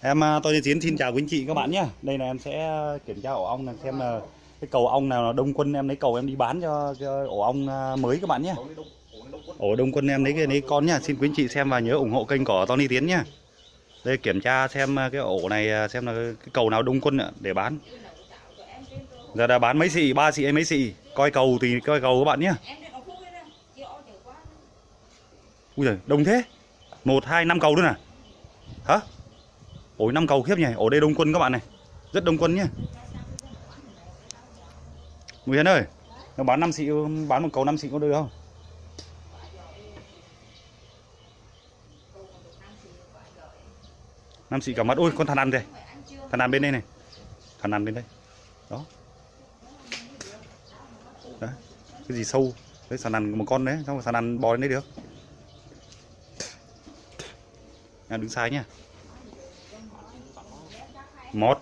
Em à, tôi tôi Tiến xin chào quý anh chị các bạn nhé. Đây là em sẽ kiểm tra ổ ong này xem là cái cầu ong nào là đông quân em lấy cầu em đi bán cho, cho ổ ong à, mới các bạn nhé. Ổ đông quân em lấy cái lấy con nhá. Xin quý anh chị xem và nhớ ủng hộ kênh của Tony Tiến nhá. Đây kiểm tra xem à, cái ổ này xem là cái cầu nào đông quân để bán. Giờ đã bán mấy xị, ba xị hay mấy xị. Coi cầu thì coi cầu các bạn nhé. Ui giời, đông thế. một hai năm cầu nữa à? Hả? Ổ năm cầu khiếp nhỉ, ở đây đông quân các bạn này. Rất đông quân nhé. Nguyễn ơi, nó bán 5 xị bán một cầu 5 xị có được không? năm xị cả mắt ôi con thằn ăn kìa. Thằn ăn bên đây này. Thằn ăn bên đây. Đó. Đấy cái gì sâu? Đấy sàn ăn một con đấy. Xong rồi sàn ăn bò lên đấy được. Em đứng sai nhá một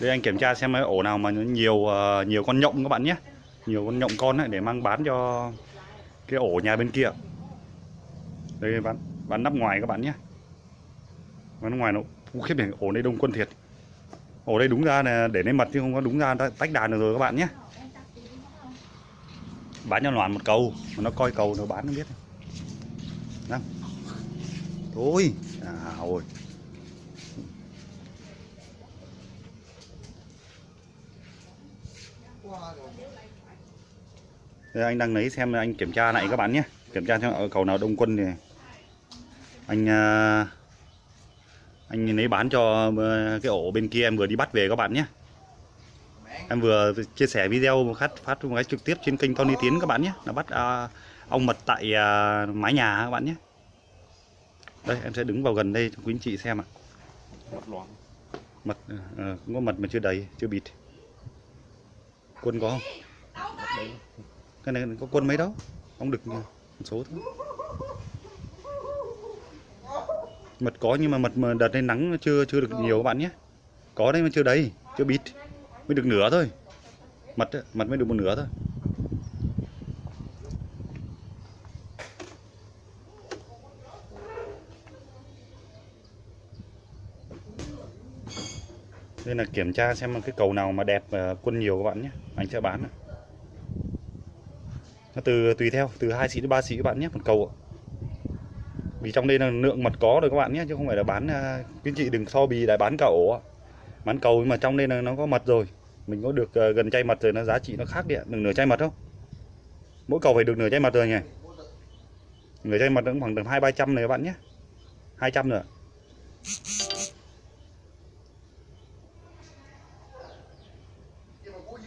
đây anh kiểm tra xem cái ổ nào mà nhiều ờ, nhiều con nhộng các bạn nhé. Nhiều con nhộng con ấy để mang bán cho cái ổ nhà bên kia. Đây bán bán nắp ngoài các bạn nhé. Bán ngoài nó Ui, khiếp này ổ đây đông quân thiệt. Ổ đây đúng ra là để lấy mật chứ không có đúng ra tách đàn được rồi các bạn nhé. Bán cho loạn một cầu mà nó coi cầu nó bán nó biết. Đang. thôi. À ôi Đây, anh đang lấy xem anh kiểm tra lại các bạn nhé. Kiểm tra xem ở cầu nào đông quân thì anh à, anh lấy bán cho à, cái ổ bên kia em vừa đi bắt về các bạn nhé. Em vừa chia sẻ video phát phát một cái trực tiếp trên kênh Tony Tiến các bạn nhé. Là bắt à, ong mật tại à, mái nhà các bạn nhé. Đây em sẽ đứng vào gần đây cho quý anh chị xem ạ. Mật loãng. mật à, cũng có mật mà chưa đầy chưa bịt quân có không? Cái này có quân mấy đâu ông được một số thôi. Mật có nhưng mà mật mà đợt này nắng chưa chưa được nhiều các bạn nhé. Có đấy mà chưa đầy, chưa bịt. Mới được nửa thôi. Mật mật mới được một nửa thôi. Nên là kiểm tra xem cái cầu nào mà đẹp và quân nhiều các bạn nhé. Anh sẽ bán nó từ, tùy theo, từ 2 xị đến 3 xị các bạn nhé, một cầu vì trong đây là lượng mật có rồi các bạn nhé, chứ không phải là bán quý anh chị đừng so bì lại bán cả ổ bán cầu nhưng mà trong đây là nó có mật rồi. Mình có được ờ, gần chai mật rồi, nó giá trị nó khác đi ạ. Đừng nửa chai mật không? Mỗi cầu phải được nửa chai mật rồi nhỉ? Nửa chai mật nó cũng khoảng tầm hai, ba trăm này các bạn nhé. 200 nữa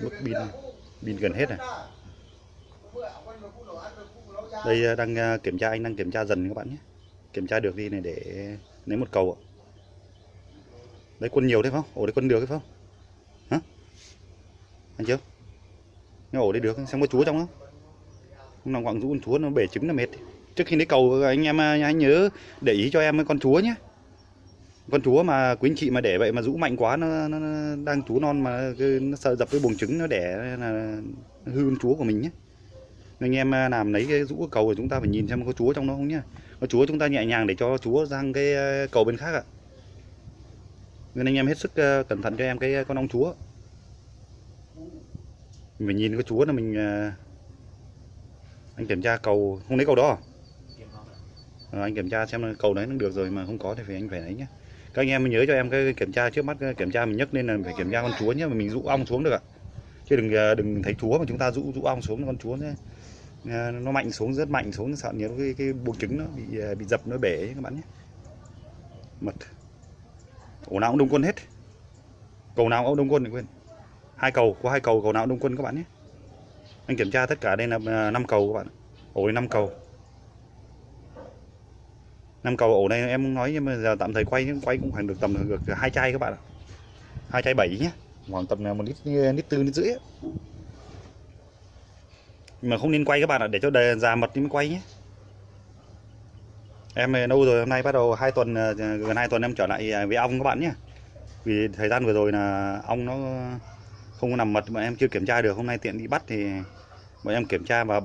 mức pin pin gần hết này đây à, đang à, kiểm tra, anh đang kiểm tra dần các bạn nhé. Kiểm tra được đi này để lấy một cầu ạ. Đấy quân nhiều đấy không? Ổ đấy quân được đấy không? Hả? Anh chưa? Cái ổ đấy được xem có chúa trong không không nào quặng rũ con chúa nó bể trứng là mệt. Trước khi lấy cầu, anh em à, anh nhớ để ý cho em với con chúa nhé con chúa mà quý anh chị mà để vậy mà rũ mạnh quá nó, nó, nó đang chúa non mà nó sợ dập cái buồng trứng nó đẻ là nó hư con chúa của mình nhé anh em à, làm lấy cái rũ cái cầu của chúng ta phải nhìn xem có chúa trong đó không nhá. Có chúa chúng ta nhẹ nhàng để cho chúa sang cái à, cầu bên khác ạ. Nên anh em hết sức à, cẩn thận cho em cái con ong chúa. Mình phải nhìn cái chúa là mình anh kiểm tra cầu không lấy cầu đó à? Ờ, anh kiểm tra xem cầu đấy nó được rồi mà không có thì phải anh phải lấy nhé các anh em nhớ cho em cái kiểm tra trước mắt kiểm tra mình nhấc lên là phải kiểm tra con chúa nhé mà mình rũ ong xuống được ạ. Chứ đừng à, đừng thấy chúa mà chúng ta rũ rũ ong xuống con chúa nhé à, nó mạnh xuống, rất mạnh xuống, sợ nhiều cái cái buồng trứng nó bị à, bị dập, nó bể các bạn nhé. Mật. Ổ nào cũng đông quân hết. Cầu nào cũng đông quân đừng quên. Hai cầu, có hai cầu cầu nào cũng đông quân các bạn nhé. Anh kiểm tra tất cả đây là năm cầu các bạn. Ổ năm cầu năm cầu ổ này em nói nhưng mà giờ tạm thời quay quay cũng khoảng được tầm được hai chai các bạn ạ. Hai chai bảy nhé khoảng tầm một lít lít tư lít rưỡi nhưng mà không nên quay các bạn ạ, để cho đề già mật mới quay nhé. Em lâu rồi hôm nay bắt đầu hai tuần ờ, gần hai tuần em trở lại à, với ong các bạn nhé vì thời gian vừa rồi là ong nó không nằm mật mà em chưa kiểm tra được. Hôm nay tiện đi bắt thì bọn em kiểm tra và